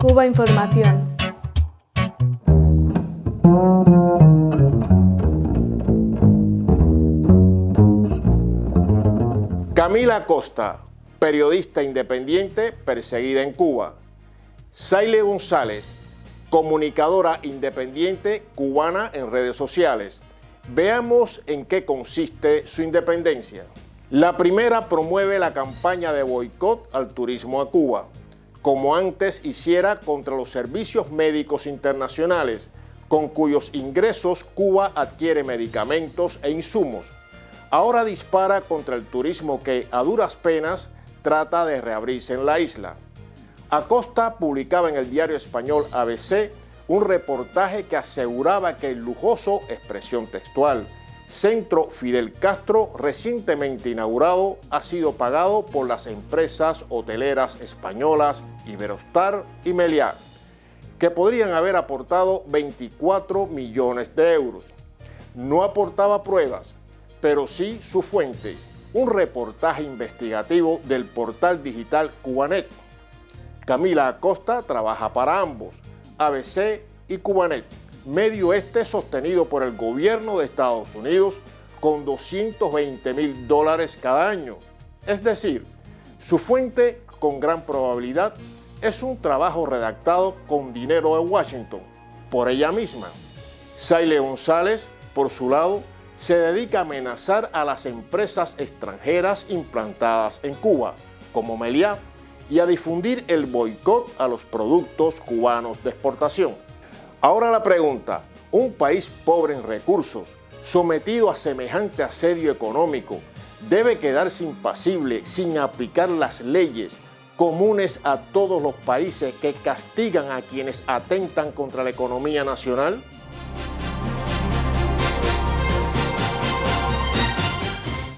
Cuba Información. Camila Costa, periodista independiente perseguida en Cuba. Saile González, comunicadora independiente cubana en redes sociales. Veamos en qué consiste su independencia. La primera promueve la campaña de boicot al turismo a Cuba, como antes hiciera contra los servicios médicos internacionales, con cuyos ingresos Cuba adquiere medicamentos e insumos ahora dispara contra el turismo que a duras penas trata de reabrirse en la isla. Acosta publicaba en el diario español ABC un reportaje que aseguraba que el lujoso, expresión textual, Centro Fidel Castro, recientemente inaugurado, ha sido pagado por las empresas hoteleras españolas Iberostar y Meliá, que podrían haber aportado 24 millones de euros. No aportaba pruebas, pero sí su fuente, un reportaje investigativo del portal digital Cubanet. Camila Acosta trabaja para ambos, ABC y Cubanet, medio este sostenido por el gobierno de Estados Unidos con 220 mil dólares cada año. Es decir, su fuente con gran probabilidad es un trabajo redactado con dinero de Washington, por ella misma. Saile González, por su lado, se dedica a amenazar a las empresas extranjeras implantadas en Cuba, como Meliá, y a difundir el boicot a los productos cubanos de exportación. Ahora la pregunta, un país pobre en recursos, sometido a semejante asedio económico, debe quedarse impasible sin aplicar las leyes comunes a todos los países que castigan a quienes atentan contra la economía nacional?